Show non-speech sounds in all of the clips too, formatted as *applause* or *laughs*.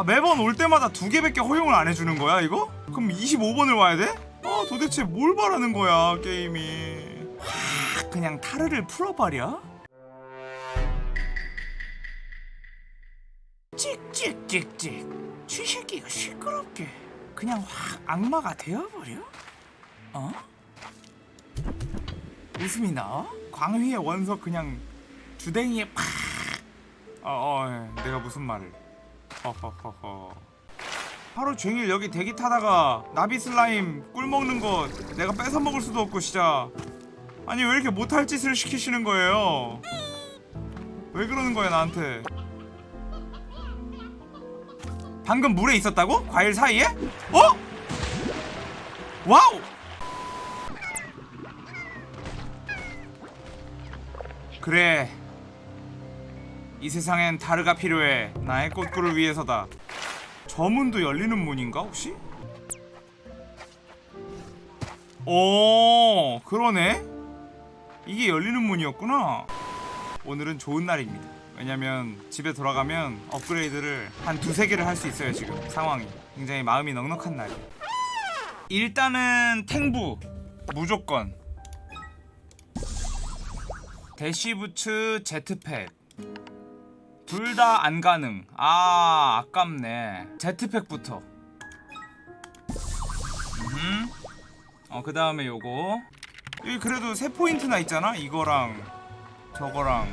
아 매번 올 때마다 두 개밖에 허용을 안 해주는 거야 이거? 그럼 25번을 와야 돼? 아 도대체 뭘 바라는 거야 게임이 아, 그냥 타르를 풀어버려? 찍찍찍찍 쥐새끼가 시끄럽게 그냥 확 악마가 되어버려? 어? 웃음이 나와? 광휘의 원석 그냥 주댕이에 팍 어, 어, 예. 내가 무슨 말을 하루 종일 여기 대기 타다가 나비 슬라임 꿀 먹는 거 내가 뺏어 먹을 수도 없고 진짜 아니 왜 이렇게 못할 짓을 시키시는 거예요 왜 그러는 거야 나한테 방금 물에 있었다고? 과일 사이에? 어? wow! 그래 이 세상엔 다르가 필요해. 나의 꽃꿀을 위해서다. 저 문도 열리는 문인가 혹시? 오 그러네. 이게 열리는 문이었구나. 오늘은 좋은 날입니다. 왜냐면 집에 돌아가면 업그레이드를 한 두세 개를 할 수 있어요 지금. 상황이. 굉장히 마음이 넉넉한 날이에요. 일단은 탱부. 무조건. 대시부츠 제트팩 둘 다 안 가능. 아 아깝네. 제트팩부터. 음. 어그 다음에 요거. 여기 그래도 세 포인트나 있잖아 이거랑 저거랑.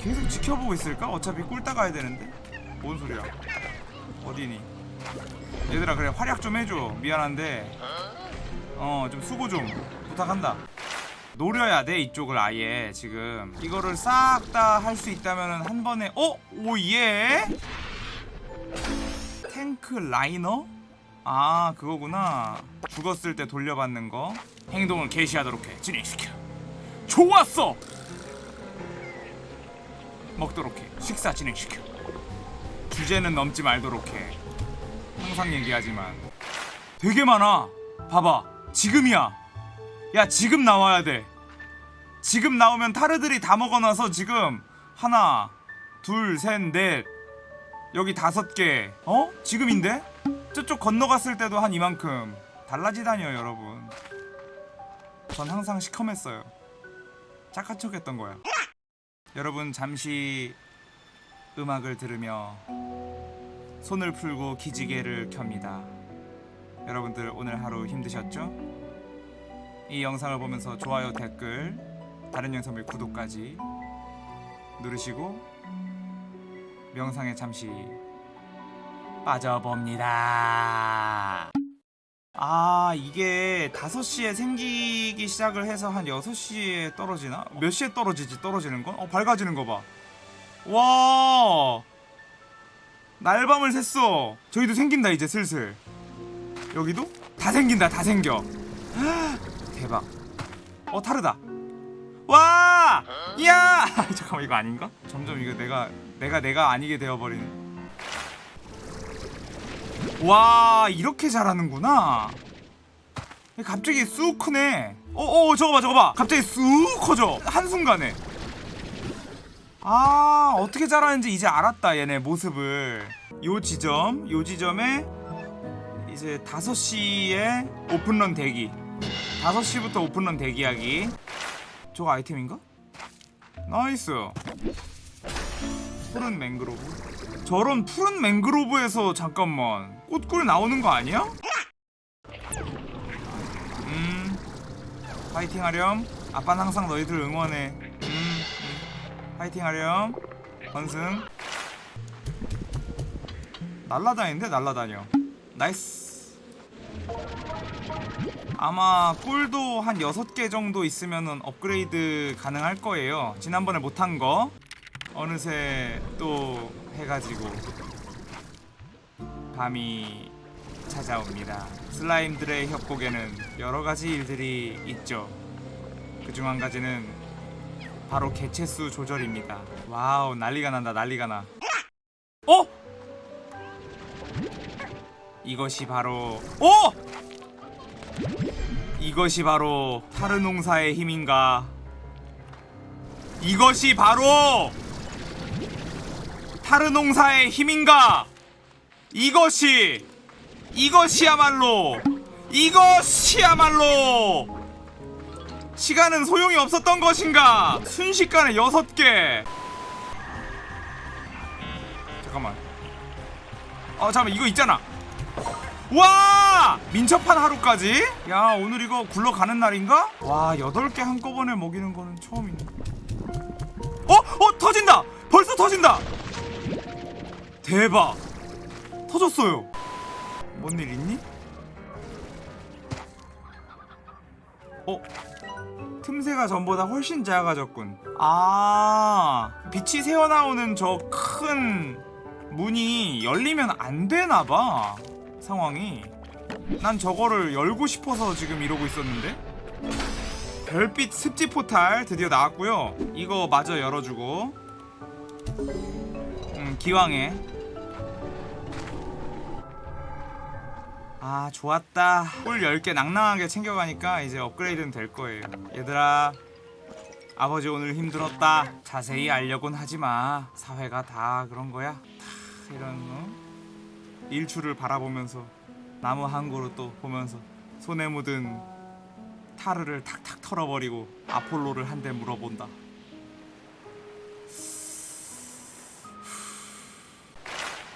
계속 지켜보고 있을까? 어차피 꿀 따 가야 되는데? 뭔 소리야? 어디니? 얘들아 그래 활약 좀 해줘. 미안한데. 어 좀 수고 좀 부탁한다 노려야 돼 이쪽을 아예 지금. 이거를 싹 다 할 수 있다면 한 번에 어? 오예? 탱크 라이너? 아 그거구나. 죽었을 때 돌려받는 거. 행동을 개시하도록 해. 진행시켜. 좋았어! 먹도록 해. 식사 진행시켜. 주제는 넘지 말도록 해. 항상 얘기하지만. 되게 많아. 봐봐. 지금이야. 야 지금 나와야 돼 지금 나오면 타르들이 다 먹어놔서 지금 하나 둘셋넷 여기 다섯 개 어? 지금인데? 저쪽 건너갔을 때도 한 이만큼 달라지다니요 여러분 전 항상 시커맸어요 착한 척 했던 거야 여러분 잠시 음악을 들으며 손을 풀고 기지개를 켭니다 여러분들 오늘 하루 힘드셨죠? 이 영상을 보면서 좋아요 댓글 다른 영상의 구독까지 누르시고 명상에 잠시 빠져봅니다. 아 이게 5시에 생기기 시작을 해서 한 6시에 떨어지나? 몇 시에 떨어지지? 떨어지는 건? 어 밝아지는 거봐. 와! 날밤을 샜어. 저희도 생긴다 이제 슬슬. 여기도? 다 생긴다 다 생겨. *gasps* 대박. 어 타르다 와! 이야! *laughs* 잠깐만 이거 아닌가? 점점 이거 내가 내가 내가 아니게 되어버리는. 와 이렇게 잘하는구나. 갑자기 쑥 크네. 어어 저거 봐 저거 봐. 갑자기 쑥 커져. 한순간에. 아 어떻게 자라는지 이제 알았다 얘네 모습을. 요 지점 요 지점에 이제 5시에 open run 대기. 5시부터 open run 대기하기 저거 아이템인가? nice. 푸른 맹그로브? 저런 푸른 맹그로브에서 잠깐만 꽃꿀 나오는 거 아니야? 음. 파이팅 하렴. 아빠는 항상 너희들 응원해. 음, 음. 파이팅 하렴. 건승. 날라다니는데 날라다녀. nice 아마 꿀도 한 6개 정도 있으면 업그레이드 가능할 거예요. 지난번에 못한 거 어느새 또 해가지고 밤이 찾아옵니다. slime들의 협곡에는 여러가지 일들이 있죠. 그 중 한 가지는 바로 개체수 조절입니다. wow 난리가 난다 난리가 나. 어? 이것이 바로 오! 이것이 바로 타르농사의 힘인가? 이것이 바로 타르농사의 힘인가? 이것이 이것이야말로 이것이야말로 시간은 소용이 없었던 것인가? 순식간에 여섯 개. 잠깐만. 어 잠깐만. 이거 있잖아 와! 민첩한 하루까지? 야 오늘 이거 굴러가는 날인가? 와 여덟 개 한꺼번에 먹이는 거는 처음이네. 어? 어 터진다! 벌써 터진다! 대박! 터졌어요. 뭔 일 있니? 어? 틈새가 전보다 훨씬 작아졌군. 아 빛이 새어나오는 저 큰 문이 열리면 안 되나봐 상황이 난 저거를 열고 싶어서 지금 이러고 있었는데? 별빛 습지 포탈 드디어 나왔고요. 이거 마저 열어주고. 음 기왕에. 아 좋았다. 꿀 10개 낭낭하게 챙겨가니까 이제 업그레이드는 될 거예요. 얘들아 아버지 오늘 힘들었다. 자세히 알려곤 하지마. 사회가 다 그런 거야? 다 이런 어? 일출을 바라보면서 나무 한 그루 또 보면서 손에 묻은 타르를 탁탁 털어버리고 아폴로를 한 대 물어본다.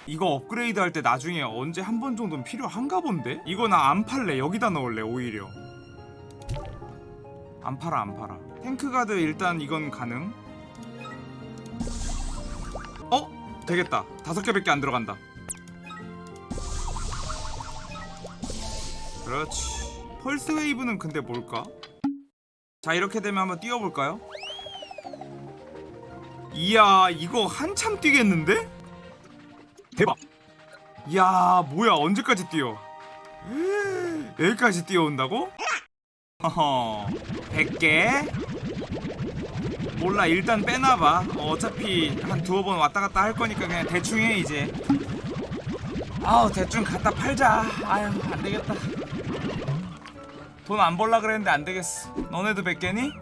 이거 업그레이드 할 때 나중에 언제 한 번 정도는 필요한가 본데? 이거 나 안 팔래. 여기다 넣을래 오히려. 안 팔아 안 팔아. 탱크가드 일단 이건 가능? 어? 되겠다. 다섯 개밖에 안 들어간다 그렇지 펄스 웨이브는 근데 뭘까? 자 이렇게 되면 한번 뛰어볼까요? 이야 이거 한참 뛰겠는데? 대박 이야 뭐야 언제까지 뛰어 여기까지 뛰어온다고? 허허 100개 몰라 일단 빼놔봐 어, 어차피 한 두어 번 왔다갔다 할 거니까 그냥 대충 해 이제 아우 대충 갖다 팔자 아유 안되겠다 돈 안 벌라 그랬는데 안 되겠어. 너네도 100개니?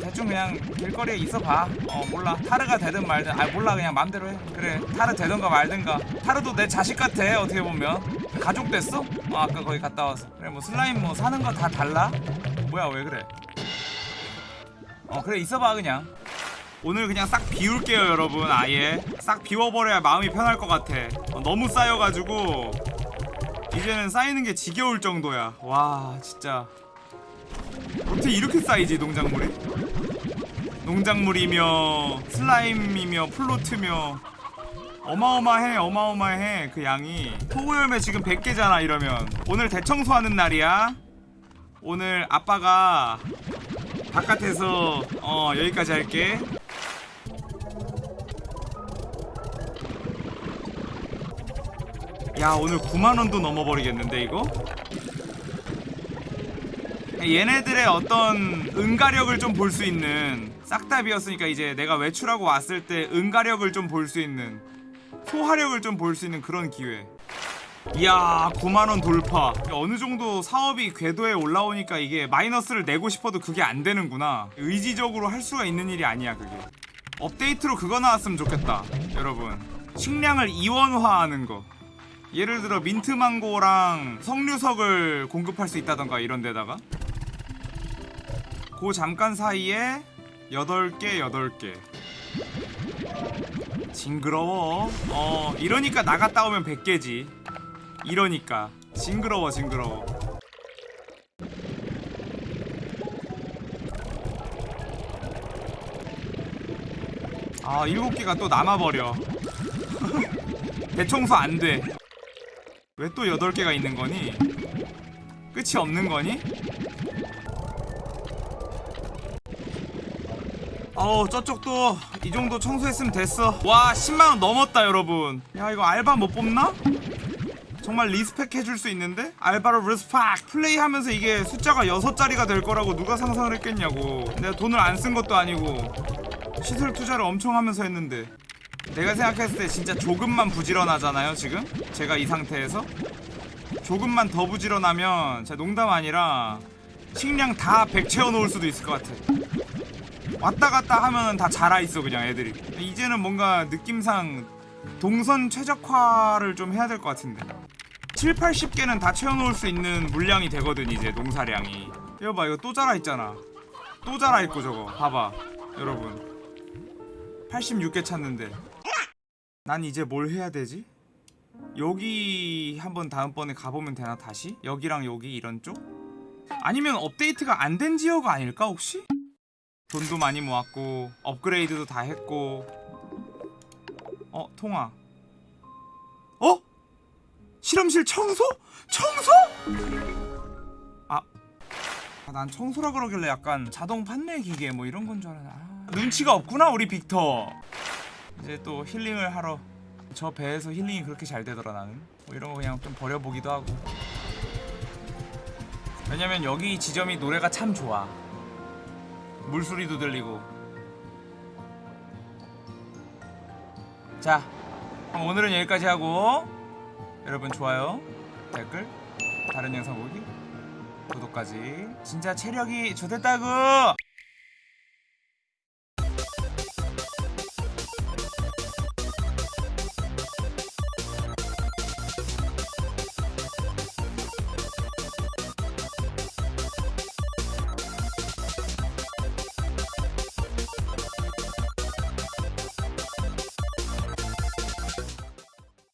대충 그냥 길거리에 있어봐. 어 몰라. 타르가 되든 말든. 아 몰라. 그냥 맘대로 해. 그래. 타르 되든가 말든가. 타르도 내 자식 같아 어떻게 보면. 가족 됐어? 어 아까 거기 갔다 와서. 그래 뭐 슬라임 뭐 사는 거 다 달라? 뭐야 왜 그래? 어 그래 있어봐 그냥. 오늘 그냥 싹 비울게요 여러분 아예. 싹 비워버려야 마음이 편할 것 같아. 어, 너무 쌓여가지고 이제는 쌓이는 게 지겨울 정도야. 와 진짜. 어떻게 이렇게 쌓이지 농작물이? 농작물이며 슬라임이며 플로트며. 어마어마해 어마어마해 그 양이. 토구열매 지금 100개잖아 이러면. 오늘 대청소하는 날이야. 오늘 아빠가 바깥에서 어 여기까지 할게 야 오늘 9만원도 넘어버리겠는데 이거? 얘네들의 어떤 응가력을 좀 볼 수 있는 싹다 비었으니까 이제 내가 외출하고 왔을 때 응가력을 좀 볼 수 있는 소화력을 좀 볼 수 있는 그런 기회. 이야 9만원 돌파. 어느 정도 사업이 궤도에 올라오니까 이게 마이너스를 내고 싶어도 그게 안 되는구나. 의지적으로 할 수가 있는 일이 아니야 그게. 업데이트로 그거 나왔으면 좋겠다 여러분. 식량을 이원화하는 거 예를 들어 민트망고랑 석류석을 공급할 수 있다던가 이런 데다가? 그 잠깐 사이에 8개 8개. 징그러워. 어 이러니까 나갔다 오면 100개지. 이러니까. 징그러워 징그러워. 아 7개가 또 남아버려. *laughs* 대청소 안돼 왜 또 8개가 있는 거니? 끝이 없는 거니? 어우 저쪽도 이 정도 청소했으면 됐어 와 10만원 넘었다 여러분 야 이거 알바 못 뽑나? 정말 respect 해줄 수 있는데? 알바로 respect 플레이하면서 이게 숫자가 6자리가 될 거라고 누가 상상을 했겠냐고 내가 돈을 안 쓴 것도 아니고 시설 투자를 엄청 하면서 했는데 내가 생각했을 때 진짜 조금만 부지런하잖아요 지금? 제가 이 상태에서? 조금만 더 부지런하면 진짜 농담 아니라 식량 다 100 채워놓을 수도 있을 것 같아. 왔다 갔다 하면은 다 자라있어 그냥 애들이. 이제는 뭔가 느낌상 동선 최적화를 좀 해야 될 것 같은데. 7, 80개는 다 채워놓을 수 있는 물량이 되거든 이제 농사량이. 이거 봐 이거 또 자라 있잖아. 또 자라 있고 저거. 봐봐 여러분. 86개 찾는데 난 이제 뭘 해야 되지? 여기 한번 다음번에 가보면 되나 다시? 여기랑 여기 이런 쪽? 아니면 업데이트가 안 된 지역 아닐까 혹시? 돈도 많이 모았고 업그레이드도 다 했고 어 통화 어? 실험실 청소? 청소? 아, 아, 난 청소라 그러길래 약간 자동 판매 기계 뭐 이런 건 줄 알았나 아, 눈치가 없구나 우리 빅터 이제 또 힐링을 하러 저 배에서 힐링이 그렇게 잘 되더라 나는. 뭐 이런 거 그냥 좀 버려보기도 하고. 왜냐면 여기 지점이 노래가 참 좋아. 물소리도 들리고. 자 그럼 오늘은 여기까지 하고. 여러분 좋아요 댓글 다른 영상 보기 구독까지. 진짜 체력이 좋댔다구